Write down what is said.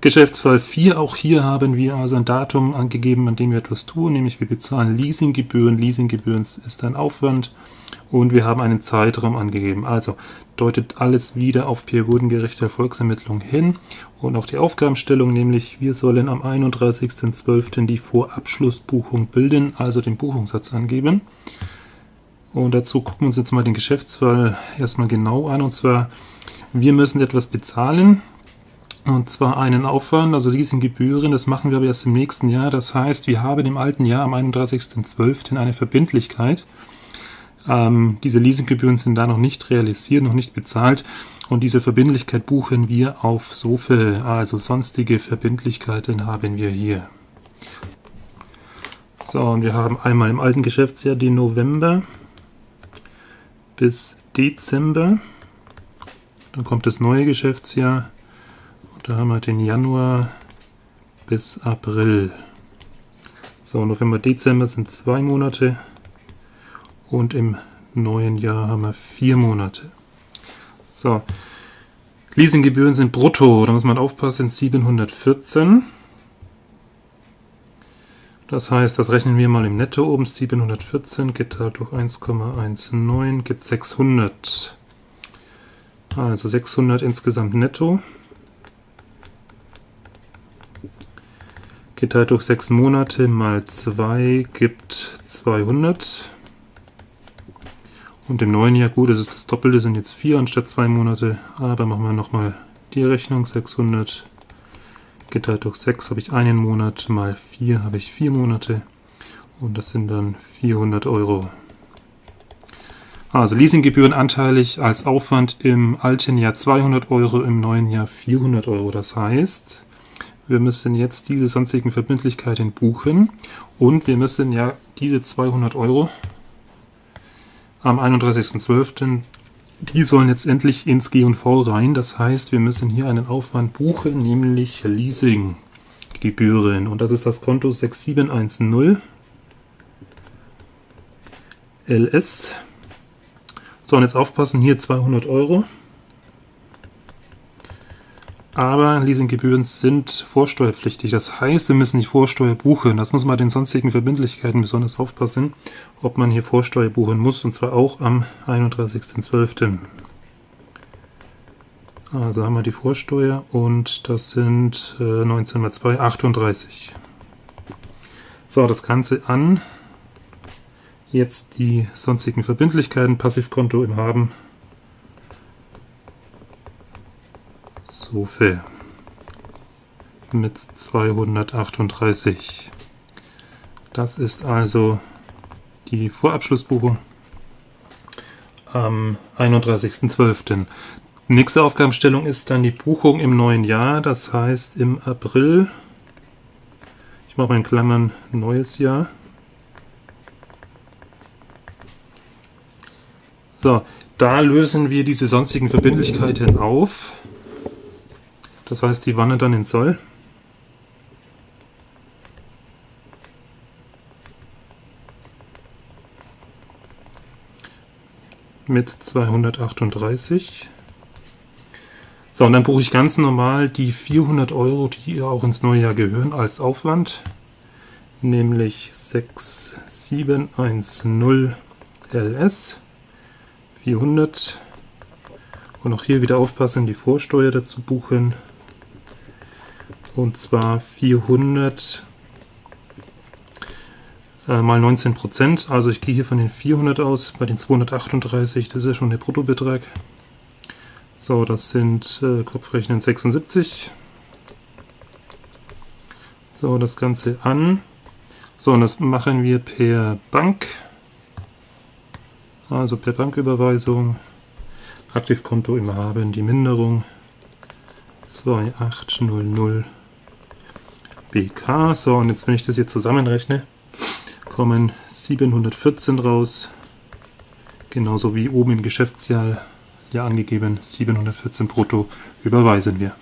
Geschäftsfall 4, auch hier haben wir also ein Datum angegeben, an dem wir etwas tun, nämlich wir bezahlen Leasinggebühren. Leasinggebühren ist ein Aufwand und wir haben einen Zeitraum angegeben. Also deutet alles wieder auf periodengerechte Erfolgsermittlung hin und auch die Aufgabenstellung, nämlich wir sollen am 31.12. die Vorabschlussbuchung bilden, also den Buchungssatz angeben. Und dazu gucken wir uns jetzt mal den Geschäftsfall erstmal genau an und zwar wir müssen etwas bezahlen und zwar einen Aufwand, also Leasinggebühren, das machen wir aber erst im nächsten Jahr. Das heißt, wir haben im alten Jahr am 31.12. eine Verbindlichkeit. Ähm, diese Leasinggebühren sind da noch nicht realisiert, noch nicht bezahlt. Und diese Verbindlichkeit buchen wir auf SOFE, also sonstige Verbindlichkeiten haben wir hier. So, und wir haben einmal im alten Geschäftsjahr den November bis Dezember. Dann kommt das neue Geschäftsjahr da haben wir den Januar bis April. So, November, Dezember sind zwei Monate und im neuen Jahr haben wir vier Monate. So, Leasinggebühren sind brutto, da muss man aufpassen, 714. Das heißt, das rechnen wir mal im Netto oben, 714 geteilt durch 1,19 gibt 600. Also 600 insgesamt netto. Geteilt durch 6 Monate mal 2 gibt 200. Und im neuen Jahr, gut, das ist das Doppelte, sind jetzt 4 anstatt 2 Monate. Aber machen wir nochmal die Rechnung. 600 geteilt durch 6 habe ich einen Monat, mal 4 habe ich 4 Monate. Und das sind dann 400 Euro. Also Leasinggebühren anteilig als Aufwand im alten Jahr 200 Euro, im neuen Jahr 400 Euro. Das heißt, wir müssen jetzt diese sonstigen Verbindlichkeiten buchen und wir müssen ja diese 200 Euro am 31.12. Die sollen jetzt endlich ins G&V rein. Das heißt, wir müssen hier einen Aufwand buchen, nämlich Leasinggebühren. Und das ist das Konto 6710 LS. So, und jetzt aufpassen, hier 200 Euro aber Leasinggebühren sind vorsteuerpflichtig. Das heißt, wir müssen die Vorsteuer buchen. Das muss man den sonstigen Verbindlichkeiten besonders aufpassen, ob man hier Vorsteuer buchen muss, und zwar auch am 31.12. Also haben wir die Vorsteuer und das sind äh, 19 mal 2, 38. So, das Ganze an. Jetzt die sonstigen Verbindlichkeiten, Passivkonto im Haben Sofe mit 238. Das ist also die Vorabschlussbuchung am 31.12. Nächste Aufgabenstellung ist dann die Buchung im neuen Jahr, das heißt im April. Ich mache mal in Klammern neues Jahr. So, da lösen wir diese sonstigen Verbindlichkeiten auf. Das heißt, die wandert dann in Soll. Mit 238. So, und dann buche ich ganz normal die 400 Euro, die auch ins neue Jahr gehören, als Aufwand. Nämlich 6710 LS 400. Und auch hier wieder aufpassen, die Vorsteuer dazu buchen. Und zwar 400 äh, mal 19 Prozent. Also ich gehe hier von den 400 aus, bei den 238, das ist ja schon der Bruttobetrag. So, das sind äh, Kopfrechnen 76. So, das Ganze an. So, und das machen wir per Bank. Also per Banküberweisung. Aktivkonto immer haben, die Minderung 2800 BK. So, und jetzt, wenn ich das hier zusammenrechne, kommen 714 raus. Genauso wie oben im Geschäftsjahr ja angegeben, 714 brutto überweisen wir.